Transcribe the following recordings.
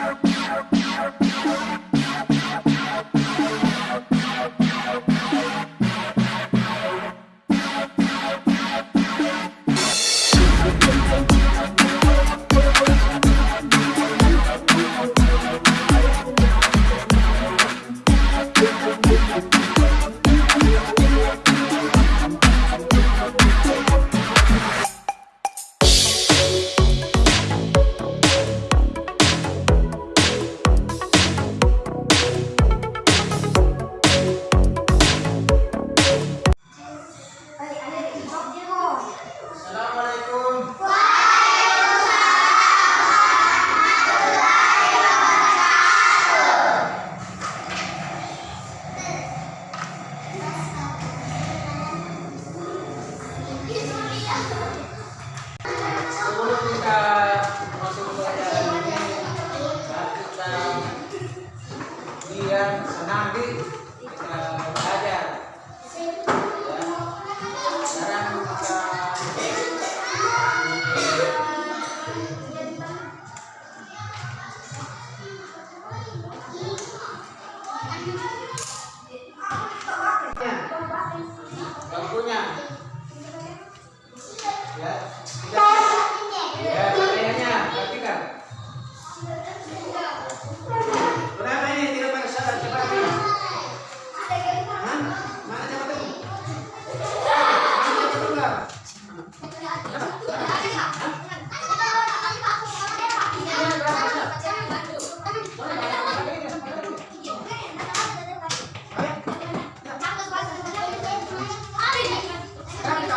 Yeah.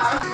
아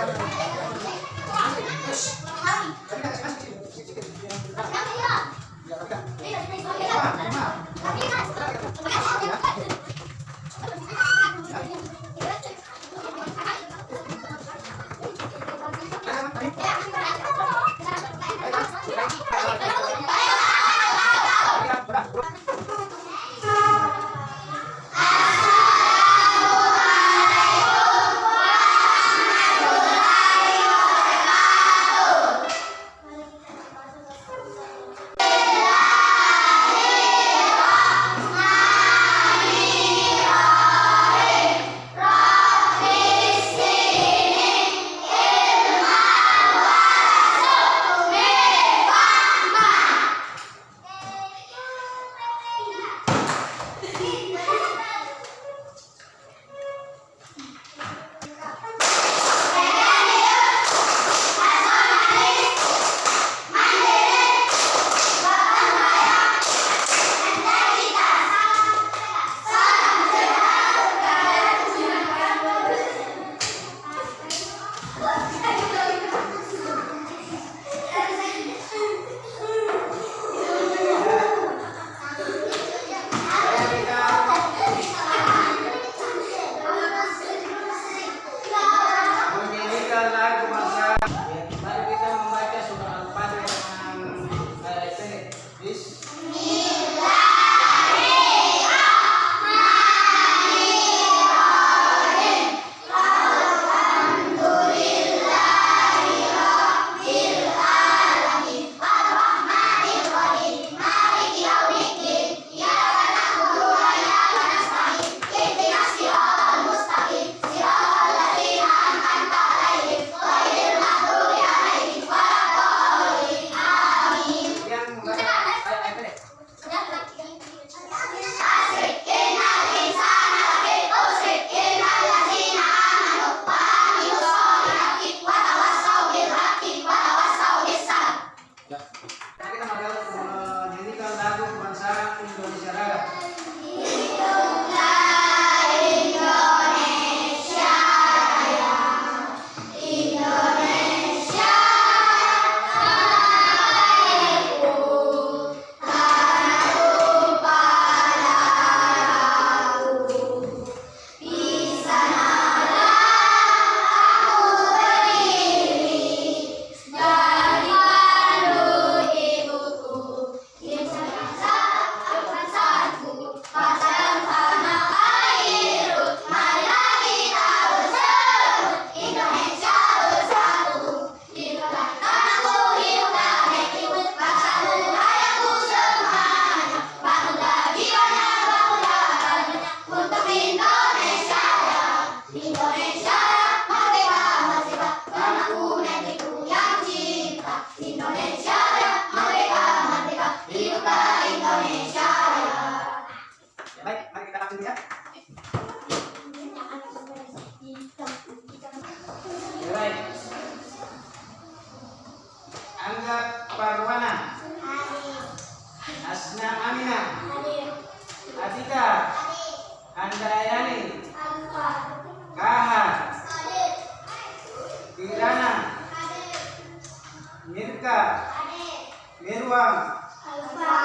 Mirwam, Alfa.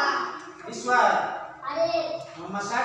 Iswar. Muhammad Syakir,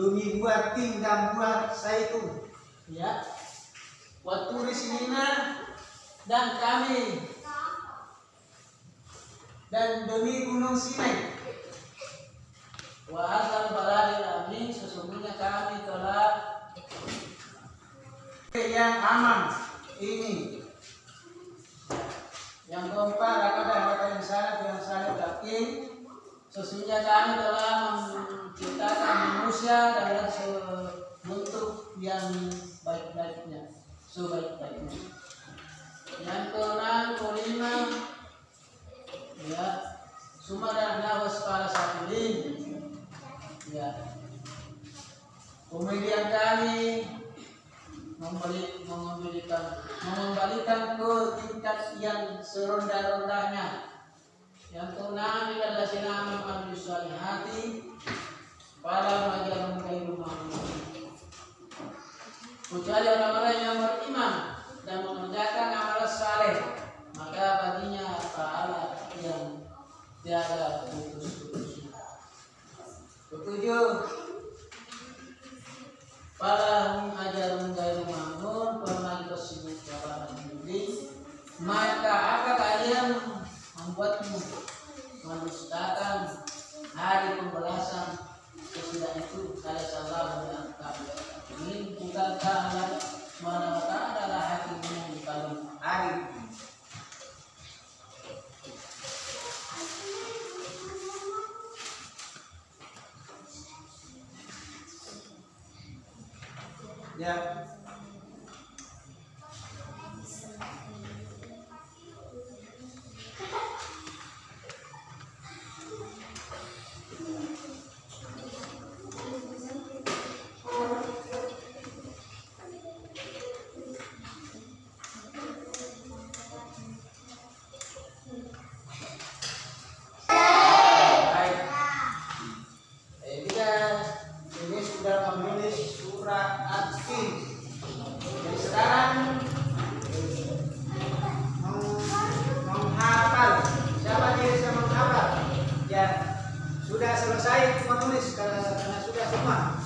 Demi buah tim dan buah zaitun. Ya. Waktu di sinina dan kami dan demi gunung Sinai. Wahai baladil amin sesungguhnya kami telah yang aman ini yang keempat akan kata yang salah yang salah yakin sesungguhnya kami telah menciptakan manusia dalam bentuk yang baik-baiknya sebaik-baiknya. Yang keenam kelima ya sumada nawas para sabilin ya. Kemudian kami membeli mengembalikan mengembalikan ke tingkat yang serendah-rendahnya yang keenam adalah sinama kami hati. Pada majalah kairu kecuali orang-orang yang beriman dan mengerjakan amal saleh maka baginya pahala yang tiada putus-putusnya ketujuh para mengajar menggairu mamun pernah tersebut cara menjadi ini bukan ta'ala mana ta'ala adalah hakim yang paling hari ya falar.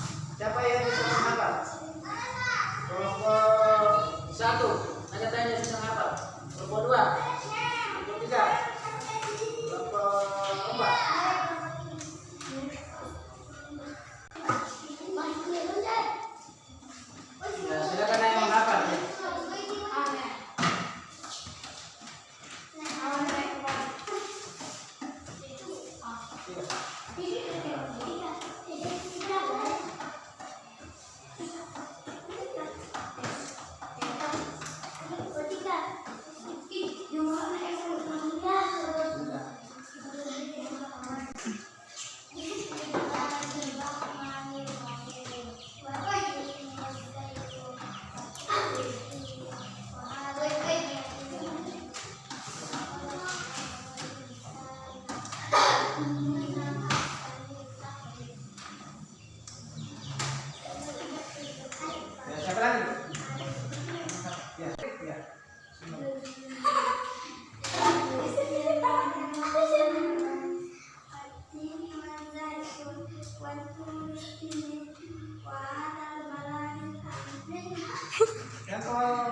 Oh.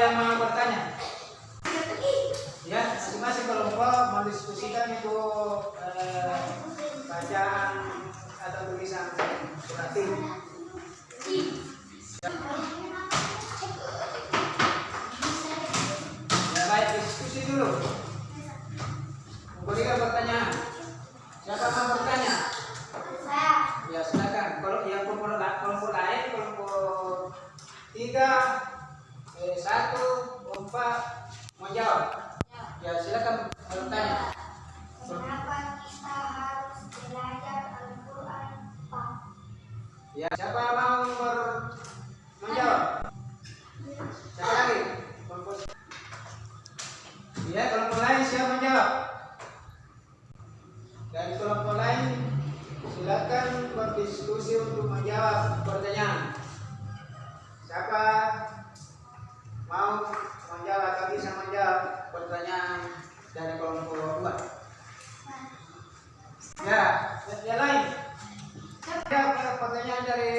yang mau bertanya? Ya, masing-masing kelompok mendiskusikan itu Ya, siapa mau ber menjawab? Siapa lagi? Ya, kelompok lain siapa menjawab? Dari kelompok lain silakan berdiskusi untuk menjawab pertanyaan. Siapa mau menjawab tapi bisa menjawab pertanyaan dari kelompok dua? Ya, yang lain. Ada pertanyaan dari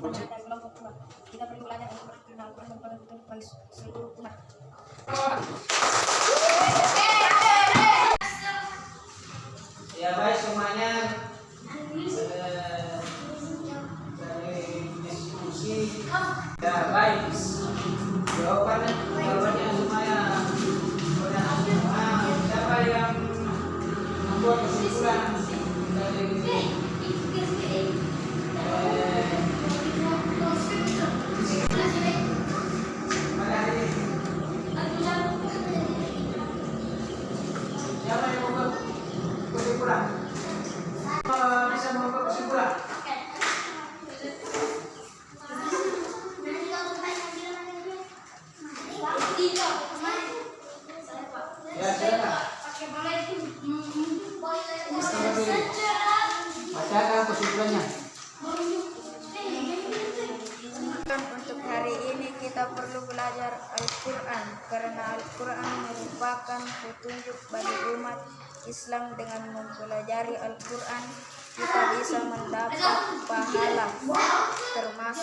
dan kelompok Tuhan. Kita perlu belajar untuk mengenal Tuhan sebagai seluruh rumah.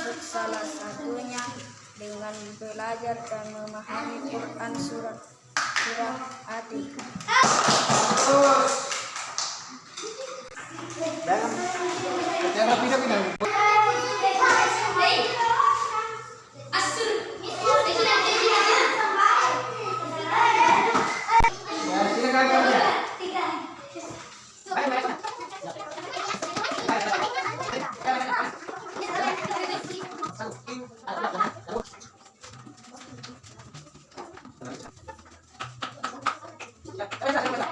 termasuk salah satunya dengan belajar dan memahami Quran surat surat hati. pindah. 来拍一下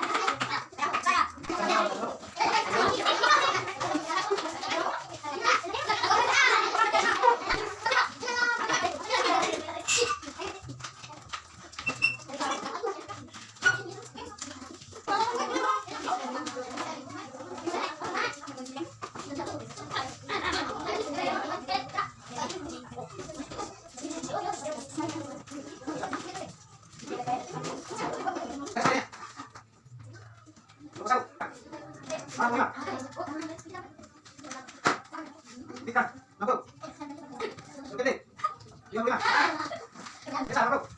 여기만. 자, 바로.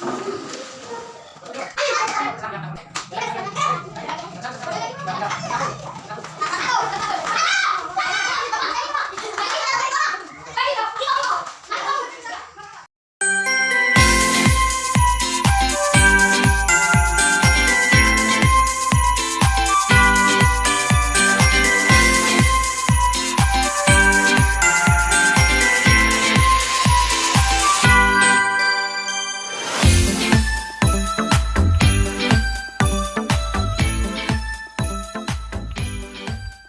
Thank you.